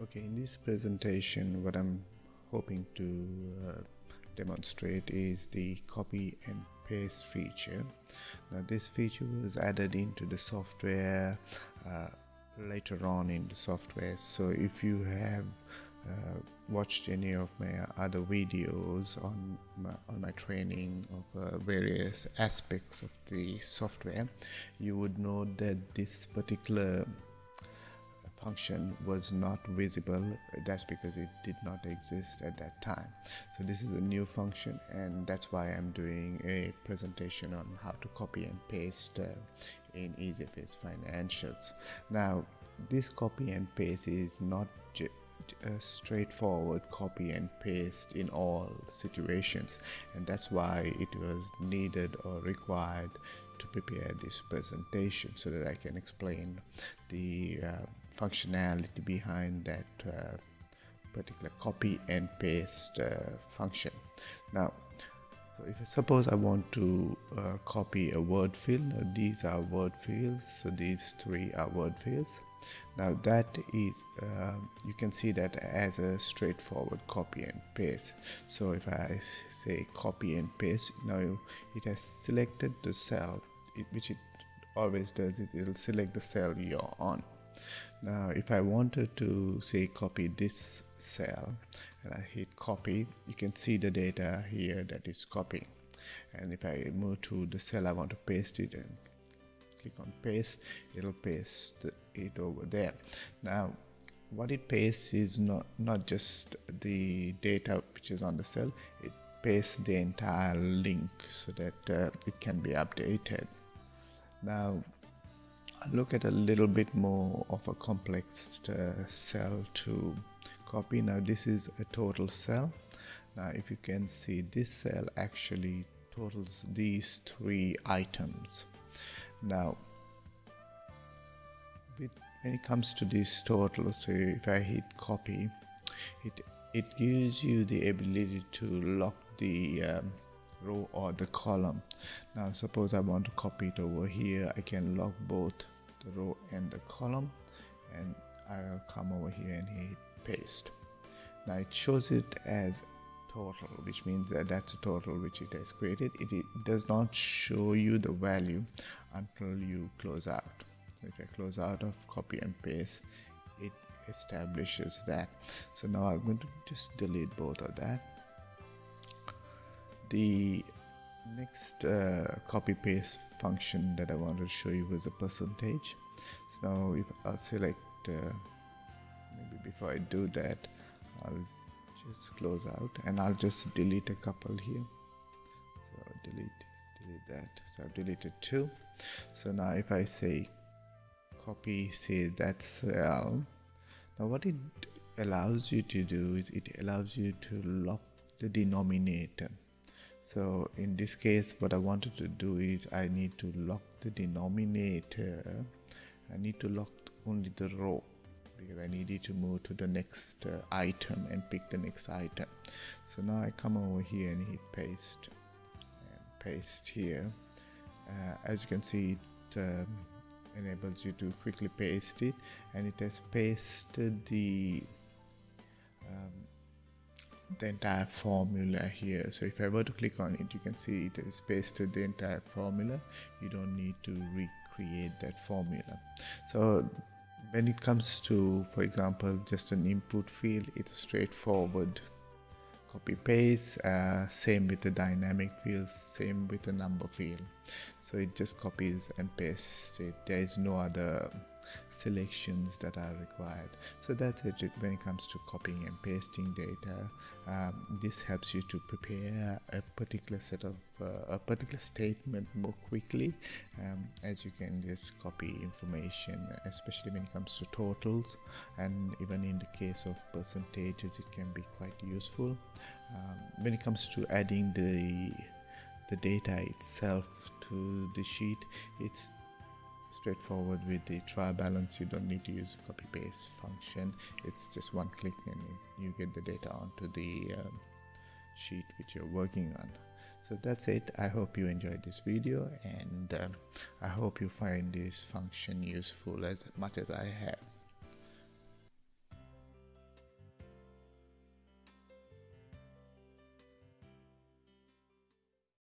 Okay, in this presentation, what I'm hoping to uh, demonstrate is the copy and paste feature. Now, this feature was added into the software uh, later on in the software. So, if you have uh, watched any of my other videos on my, on my training of uh, various aspects of the software, you would know that this particular function was not visible. That's because it did not exist at that time. So this is a new function and that's why I'm doing a presentation on how to copy and paste uh, in EasyFace Financials. Now this copy and paste is not a straightforward copy and paste in all situations and that's why it was needed or required to prepare this presentation so that I can explain the uh, functionality behind that uh, particular copy and paste uh, function. Now so if I suppose I want to uh, copy a word field these are word fields so these three are word fields. Now that is uh, you can see that as a straightforward copy and paste. So if I say copy and paste now it has selected the cell it, which it always does it will select the cell you're on now if I wanted to say copy this cell and I hit copy you can see the data here that is copying and if I move to the cell I want to paste it and click on paste it'll paste it over there. Now what it pastes is not not just the data which is on the cell it pastes the entire link so that uh, it can be updated. Now look at a little bit more of a complex uh, cell to copy. Now this is a total cell. Now if you can see this cell actually totals these three items. Now with, when it comes to these totals so if I hit copy it it gives you the ability to lock the um, row or the column. Now suppose I want to copy it over here. I can lock both the row and the column and I'll come over here and hit paste. Now it shows it as total which means that that's a total which it has created. It, it does not show you the value until you close out. If I close out of copy and paste it establishes that. So now I'm going to just delete both of that the next uh, copy paste function that I wanted to show you was a percentage. So now if I'll select uh, maybe before I do that I'll just close out and I'll just delete a couple here. So delete delete that. So I've deleted two. So now if I say copy say that cell now what it allows you to do is it allows you to lock the denominator so in this case what I wanted to do is I need to lock the denominator. I need to lock only the row because I needed to move to the next uh, item and pick the next item. So now I come over here and hit paste and paste here. Uh, as you can see it um, enables you to quickly paste it and it has pasted the um, the entire formula here. So if I were to click on it you can see it has pasted the entire formula. You don't need to recreate that formula. So when it comes to for example just an input field it's straightforward. Copy paste uh, same with the dynamic field same with the number field. So it just copies and pastes it. There is no other selections that are required. So that's it when it comes to copying and pasting data. Um, this helps you to prepare a particular set of uh, a particular statement more quickly um, as you can just copy information especially when it comes to totals. And even in the case of percentages it can be quite useful. Um, when it comes to adding the the data itself to the sheet it's straightforward with the trial balance. You don't need to use copy paste function. It's just one click and you get the data onto the um, sheet which you're working on. So that's it. I hope you enjoyed this video and um, i hope you find this function useful as much as i have